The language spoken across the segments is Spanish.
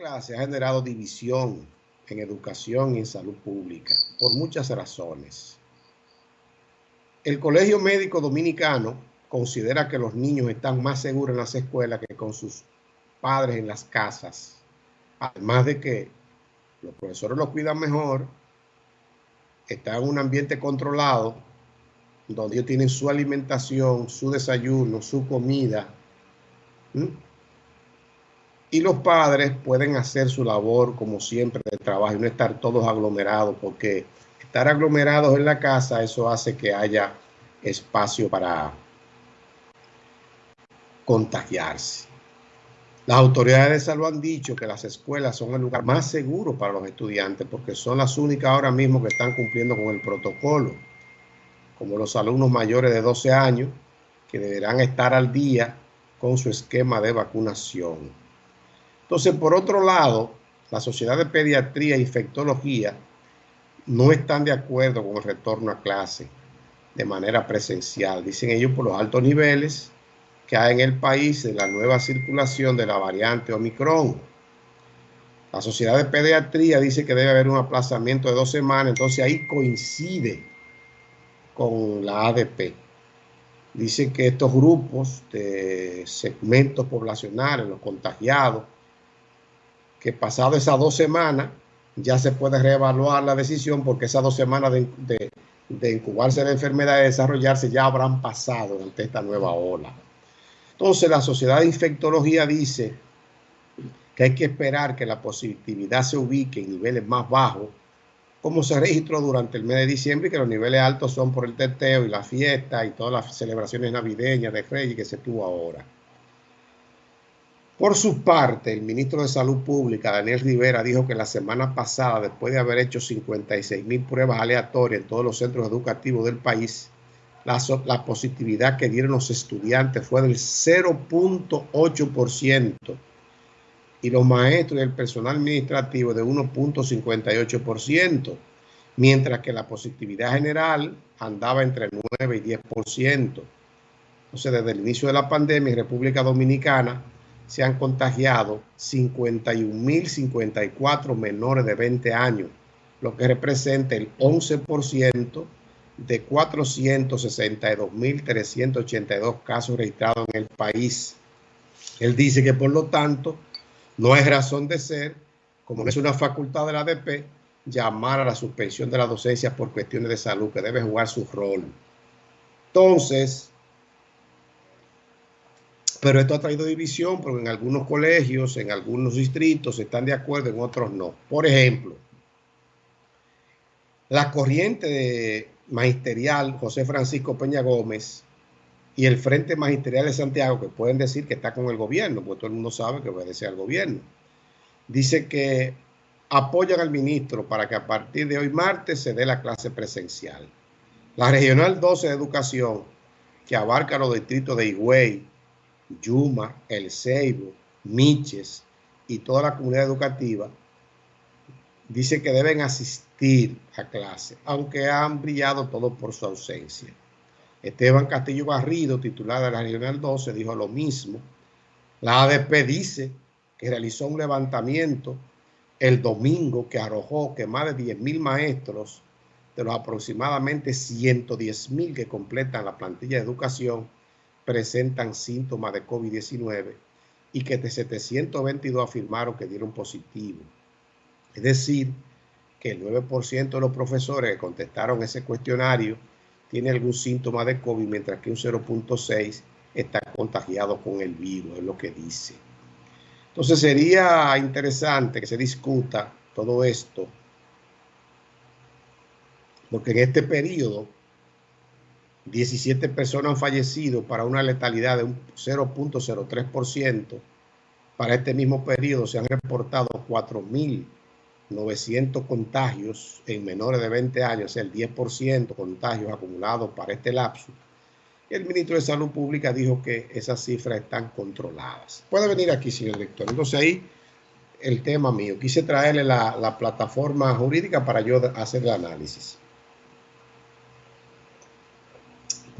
clase ha generado división en educación y en salud pública por muchas razones. El Colegio Médico Dominicano considera que los niños están más seguros en las escuelas que con sus padres en las casas. Además de que los profesores los cuidan mejor, están en un ambiente controlado, donde ellos tienen su alimentación, su desayuno, su comida. Y los padres pueden hacer su labor como siempre de trabajo y no estar todos aglomerados, porque estar aglomerados en la casa, eso hace que haya espacio para contagiarse. Las autoridades de salud han dicho que las escuelas son el lugar más seguro para los estudiantes porque son las únicas ahora mismo que están cumpliendo con el protocolo, como los alumnos mayores de 12 años que deberán estar al día con su esquema de vacunación. Entonces, por otro lado, la Sociedad de Pediatría e Infectología no están de acuerdo con el retorno a clase de manera presencial. Dicen ellos por los altos niveles que hay en el país de la nueva circulación de la variante Omicron. La Sociedad de Pediatría dice que debe haber un aplazamiento de dos semanas, entonces ahí coincide con la ADP. Dice que estos grupos de segmentos poblacionales, los contagiados, que pasado esas dos semanas ya se puede reevaluar la decisión porque esas dos semanas de, de incubarse la enfermedad y desarrollarse ya habrán pasado ante esta nueva ola. Entonces la Sociedad de Infectología dice que hay que esperar que la positividad se ubique en niveles más bajos, como se registró durante el mes de diciembre, y que los niveles altos son por el teteo y la fiesta y todas las celebraciones navideñas de Reyes que se tuvo ahora. Por su parte, el ministro de Salud Pública, Daniel Rivera, dijo que la semana pasada, después de haber hecho 56 mil pruebas aleatorias en todos los centros educativos del país, la, positividad que dieron los estudiantes fue del 0.8% y los maestros y el personal administrativo de 1.58%, mientras que la positividad general andaba entre 9 y 10%. Entonces, desde el inicio de la pandemia en República Dominicana se han contagiado 51.054 menores de 20 años, lo que representa el 11% de 462.382 casos registrados en el país. Él dice que por lo tanto no es razón de ser, como no es una facultad de la ADP, llamar a la suspensión de la docencia por cuestiones de salud, que debe jugar su rol. Entonces, pero esto ha traído división porque en algunos colegios, en algunos distritos están de acuerdo, en otros no. Por ejemplo, la corriente magisterial José Francisco Peña Gómez y el Frente Magisterial de Santiago, que pueden decir que está con el gobierno, porque todo el mundo sabe que obedece al gobierno, dice que apoyan al ministro para que a partir de hoy martes se dé la clase presencial. La Regional 12 de Educación, que abarca los distritos de Higüey, Yuma, El Ceibo, Miches y toda la comunidad educativa, dice que deben asistir a clase, aunque han brillado todos por su ausencia. Esteban Castillo Barrido, titular de la Regional 12, dijo lo mismo. La ADP dice que realizó un levantamiento el domingo que arrojó que más de 10.000 maestros de los aproximadamente 110.000 que completan la plantilla de educación presentan síntomas de COVID-19 y que de 722 afirmaron que dieron positivo. Es decir, que el 9% de los profesores que contestaron ese cuestionario tiene algún síntoma de COVID, mientras que un 0.6 está contagiado con el virus, es lo que dice. Entonces sería interesante que se discuta todo esto, porque en este periodo 17 personas han fallecido para una letalidad de un 0.03%. Para este mismo periodo se han reportado 4.000 900 contagios en menores de 20 años, el 10% contagios acumulados para este lapso. El ministro de Salud Pública dijo que esas cifras están controladas. Puede venir aquí, señor director. Entonces ahí el tema mío. Quise traerle la, la plataforma jurídica para yo hacer el análisis.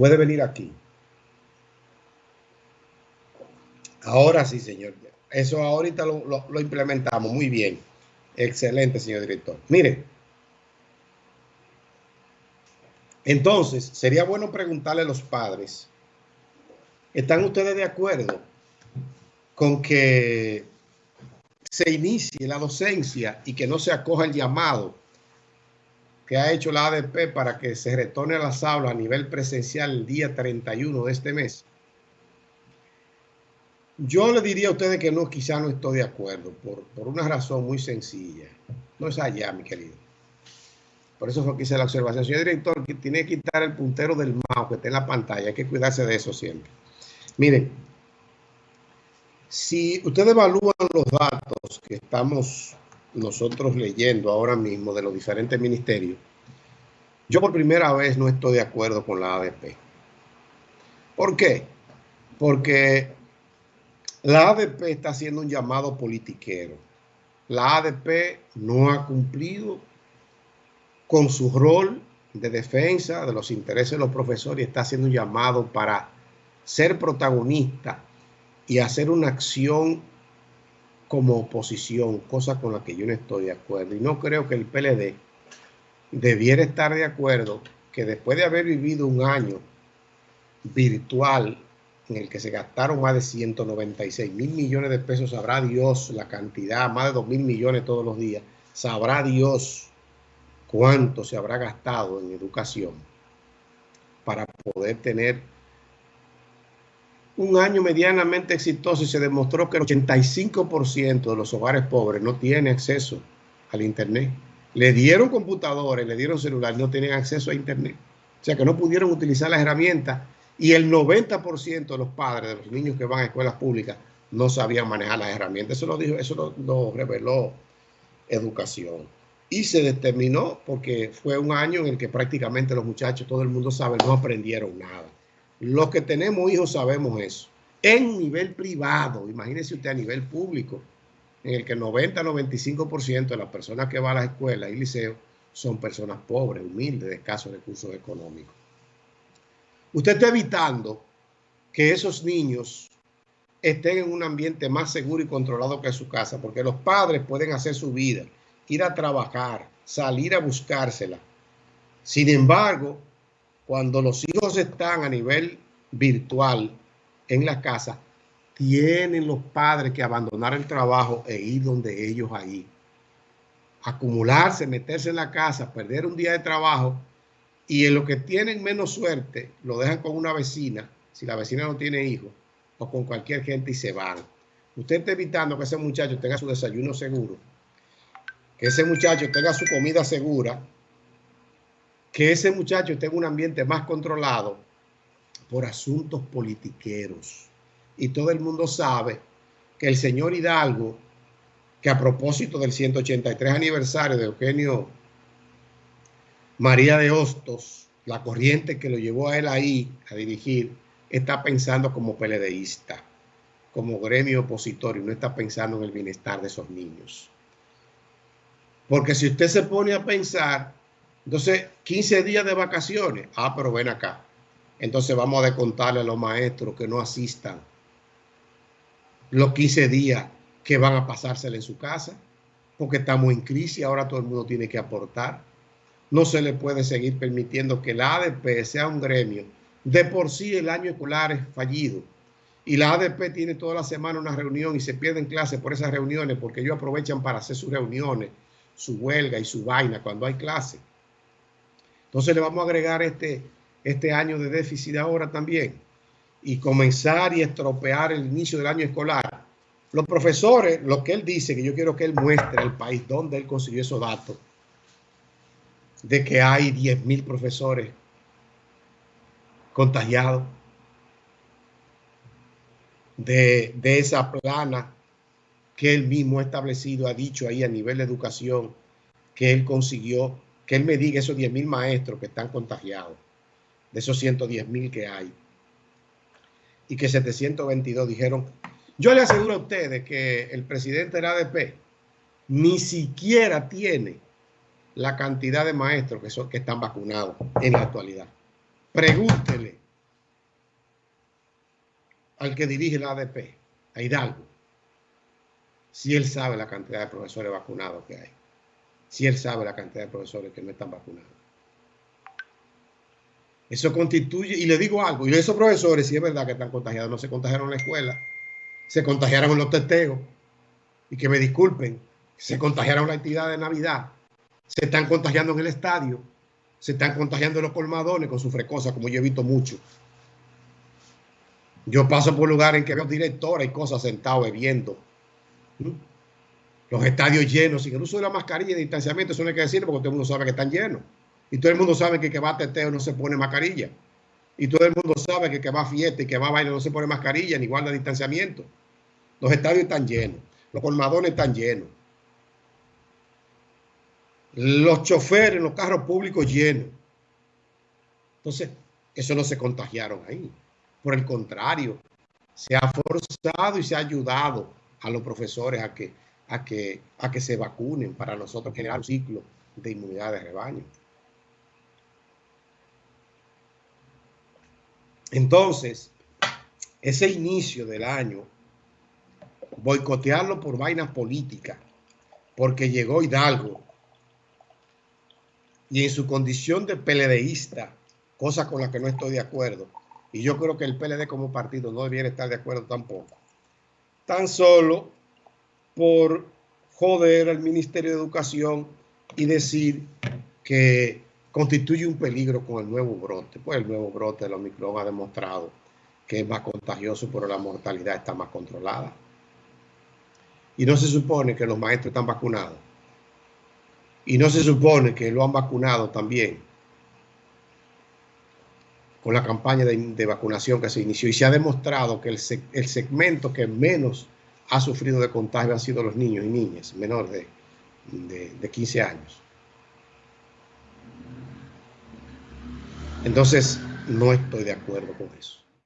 Puede venir aquí. Ahora sí, señor. Eso ahorita lo, implementamos muy bien. Excelente, señor director. Mire, entonces sería bueno preguntarle a los padres, ¿están ustedes de acuerdo con que se inicie la docencia y que no se acoja el llamado que ha hecho la ADP para que se retorne a las aulas a nivel presencial el día 31 de este mes? Yo le diría a ustedes que no, quizá no estoy de acuerdo, por, por una razón muy sencilla. No es allá, mi querido. Por eso fue que hice la observación. Señor director, que tiene que quitar el puntero del mouse que está en la pantalla. Hay que cuidarse de eso siempre. Miren, si ustedes evalúan los datos que estamos nosotros leyendo ahora mismo de los diferentes ministerios, yo por primera vez no estoy de acuerdo con la ADP. ¿Por qué? Porque la ADP está haciendo un llamado politiquero. La ADP no ha cumplido con su rol de defensa de los intereses de los profesores y está haciendo un llamado para ser protagonista y hacer una acción como oposición, cosa con la que yo no estoy de acuerdo. Y no creo que el PLD debiera estar de acuerdo que después de haber vivido un año virtual en el que se gastaron más de 196 mil millones de pesos, sabrá Dios la cantidad, más de 2 mil millones todos los días, sabrá Dios cuánto se habrá gastado en educación para poder tener un año medianamente exitoso y se demostró que el 85% de los hogares pobres no tienen acceso al Internet. Le dieron computadores, le dieron celular, no tienen acceso a Internet. O sea que no pudieron utilizar las herramientas y el 90% de los padres de los niños que van a escuelas públicas no sabían manejar las herramientas. Eso lo dijo, eso lo reveló educación. Y se determinó porque fue un año en el que prácticamente los muchachos, todo el mundo sabe, no aprendieron nada. Los que tenemos hijos sabemos eso. En nivel privado, imagínese usted a nivel público, en el que el 90-95% de las personas que van a la escuela y liceo son personas pobres, humildes, de escasos recursos económicos. Usted está evitando que esos niños estén en un ambiente más seguro y controlado que su casa, porque los padres pueden hacer su vida, ir a trabajar, salir a buscársela. Sin embargo, cuando los hijos están a nivel virtual en la casa, tienen los padres que abandonar el trabajo e ir donde ellos ahí. Acumularse, meterse en la casa, perder un día de trabajo y en lo que tienen menos suerte lo dejan con una vecina, si la vecina no tiene hijos, o con cualquier gente y se van. Usted está evitando que ese muchacho tenga su desayuno seguro, que ese muchacho tenga su comida segura, que ese muchacho esté en un ambiente más controlado por asuntos politiqueros. Y todo el mundo sabe que el señor Hidalgo, que a propósito del 183 aniversario de Eugenio María de Hostos, la corriente que lo llevó a él ahí a dirigir, está pensando como peledeísta, como gremio opositor y no está pensando en el bienestar de esos niños. Porque si usted se pone a pensar, entonces, 15 días de vacaciones. Ah, pero ven acá. Entonces vamos a descontarle a los maestros que no asistan los 15 días que van a pasársela en su casa, porque estamos en crisis, ahora todo el mundo tiene que aportar. No se le puede seguir permitiendo que la ADP sea un gremio. De por sí el año escolar es fallido. Y la ADP tiene toda la semana una reunión y se pierden clases por esas reuniones porque ellos aprovechan para hacer sus reuniones, su huelga y su vaina cuando hay clases. Entonces le vamos a agregar este, este año de déficit ahora también y comenzar y estropear el inicio del año escolar. Los profesores, lo que él dice, que yo quiero que él muestre al país donde él consiguió esos datos, de que hay 10 mil profesores contagiados, de, de esa plana que él mismo ha establecido, ha dicho ahí a nivel de educación, que él consiguió que él me diga esos 10 mil maestros que están contagiados, de esos 110 mil que hay, y que 722 dijeron, yo le aseguro a ustedes que el presidente de la ADP ni siquiera tiene la cantidad de maestros que, son, que están vacunados en la actualidad. Pregúntele al que dirige la ADP, a Hidalgo, si él sabe la cantidad de profesores vacunados que hay, si él sabe la cantidad de profesores que no están vacunados. Eso constituye, y le digo algo, y esos profesores, si es verdad que están contagiados, no se contagiaron en la escuela, se contagiaron en los testeos, y que me disculpen, se contagiaron en la actividad de Navidad, se están contagiando en el estadio, se están contagiando en los colmadones con su frecosa, como yo he visto mucho. Yo paso por lugares en que veo directores y cosas sentados bebiendo. Los estadios llenos, sin el uso de la mascarilla y de distanciamiento, eso no hay que decirlo porque todo el mundo sabe que están llenos. Y todo el mundo sabe que el que va a teteo no se pone mascarilla. Y todo el mundo sabe que el que va a fiesta y que va a bailar no se pone mascarilla ni guarda distanciamiento. Los estadios están llenos. Los colmadones están llenos. Los choferes, los carros públicos llenos. Entonces, eso no se contagiaron ahí. Por el contrario, se ha forzado y se ha ayudado a los profesores a que, a que, a que se vacunen para nosotros generar un ciclo de inmunidad de rebaño. Entonces, ese inicio del año, boicotearlo por vainas políticas, porque llegó Hidalgo y en su condición de peledeísta, cosa con la que no estoy de acuerdo, y yo creo que el PLD como partido no debiera estar de acuerdo tampoco, tan solo por joder al Ministerio de Educación y decir que constituye un peligro con el nuevo brote. Pues el nuevo brote de los Omicron ha demostrado que es más contagioso, pero la mortalidad está más controlada. Y no se supone que los maestros están vacunados. Y no se supone que lo han vacunado también con la campaña de, vacunación que se inició. Y se ha demostrado que el, el, segmento que menos ha sufrido de contagio han sido los niños y niñas menores de, de 15 años. Entonces, no estoy de acuerdo con eso.